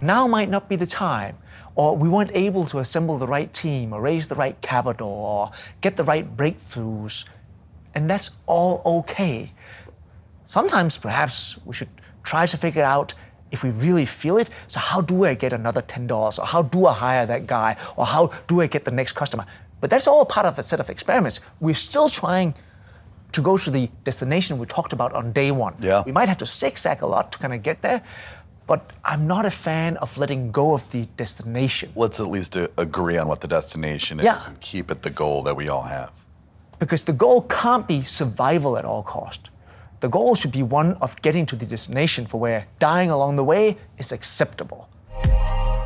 now might not be the time, or we weren't able to assemble the right team, or raise the right capital, or get the right breakthroughs, and that's all okay. Sometimes perhaps we should try to figure out if we really feel it, so how do I get another $10? Or how do I hire that guy? Or how do I get the next customer? But that's all part of a set of experiments. We're still trying to go to the destination we talked about on day one. Yeah. We might have to zigzag a lot to kind of get there, but I'm not a fan of letting go of the destination. Let's at least uh, agree on what the destination is Yeah. and keep it the goal that we all have. Because the goal can't be survival at all cost. The goal should be one of getting to the destination for where dying along the way is acceptable.